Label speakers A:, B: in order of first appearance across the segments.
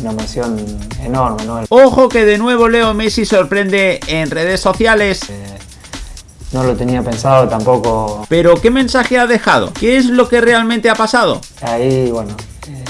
A: una emoción enorme, ¿no?
B: Ojo que de nuevo Leo Messi sorprende en redes sociales.
A: Eh, no lo tenía pensado tampoco.
B: Pero ¿qué mensaje ha dejado? ¿Qué es lo que realmente ha pasado?
A: Ahí, bueno, eh,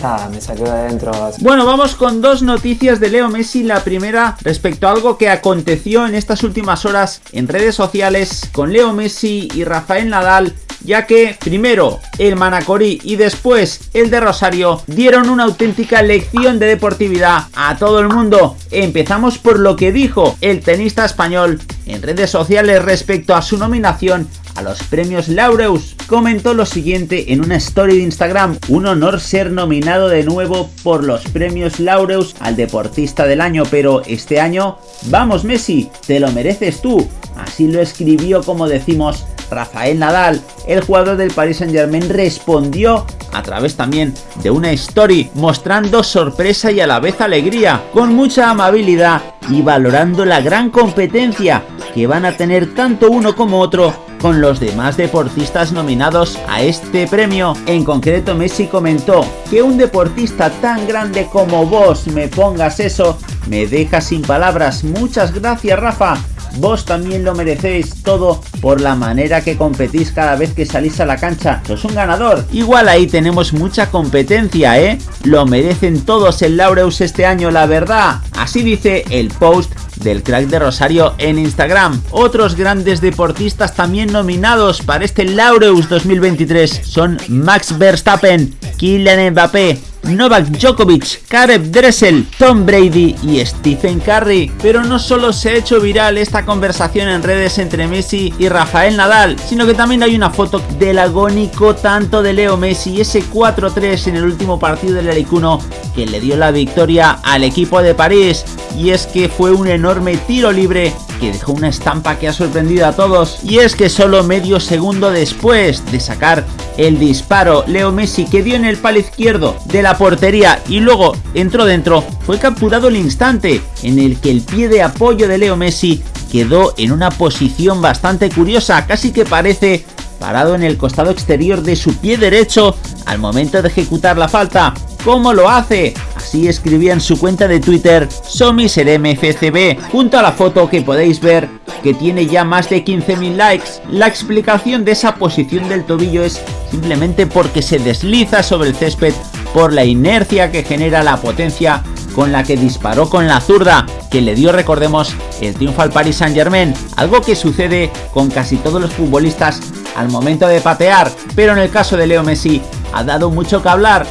A: nada, me salió de adentro.
B: Bueno, vamos con dos noticias de Leo Messi. La primera respecto a algo que aconteció en estas últimas horas en redes sociales con Leo Messi y Rafael Nadal ya que primero el Manacorí y después el de Rosario dieron una auténtica lección de deportividad a todo el mundo. Empezamos por lo que dijo el tenista español en redes sociales respecto a su nominación a los premios Laureus. Comentó lo siguiente en una story de Instagram, un honor ser nominado de nuevo por los premios Laureus al deportista del año, pero este año, vamos Messi, te lo mereces tú. Así lo escribió como decimos Rafael Nadal, el jugador del Paris Saint Germain, respondió a través también de una story mostrando sorpresa y a la vez alegría, con mucha amabilidad y valorando la gran competencia que van a tener tanto uno como otro con los demás deportistas nominados a este premio. En concreto Messi comentó que un deportista tan grande como vos me pongas eso, me deja sin palabras. Muchas gracias Rafa vos también lo merecéis todo por la manera que competís cada vez que salís a la cancha. Sos un ganador. Igual ahí tenemos mucha competencia, ¿eh? Lo merecen todos el Laureus este año, la verdad. Así dice el post del crack de Rosario en Instagram. Otros grandes deportistas también nominados para este Laureus 2023 son Max Verstappen, Kylian Mbappé, Novak Djokovic, Karev Dressel, Tom Brady y Stephen Curry. Pero no solo se ha hecho viral esta conversación en redes entre Messi y Rafael Nadal, sino que también hay una foto del agónico tanto de Leo Messi ese 4-3 en el último partido del Alicuno que le dio la victoria al equipo de París. Y es que fue un enorme tiro libre que dejó una estampa que ha sorprendido a todos. Y es que solo medio segundo después de sacar el disparo, Leo Messi que dio en el palo izquierdo de portería y luego entró dentro, fue capturado el instante en el que el pie de apoyo de Leo Messi quedó en una posición bastante curiosa, casi que parece parado en el costado exterior de su pie derecho al momento de ejecutar la falta. ¿Cómo lo hace? Así escribía en su cuenta de Twitter SomiserMFCB, junto a la foto que podéis ver que tiene ya más de 15.000 likes. La explicación de esa posición del tobillo es simplemente porque se desliza sobre el césped por la inercia que genera la potencia con la que disparó con la zurda, que le dio, recordemos, el triunfo al Paris Saint Germain, algo que sucede con casi todos los futbolistas al momento de patear, pero en el caso de Leo Messi ha dado mucho que hablar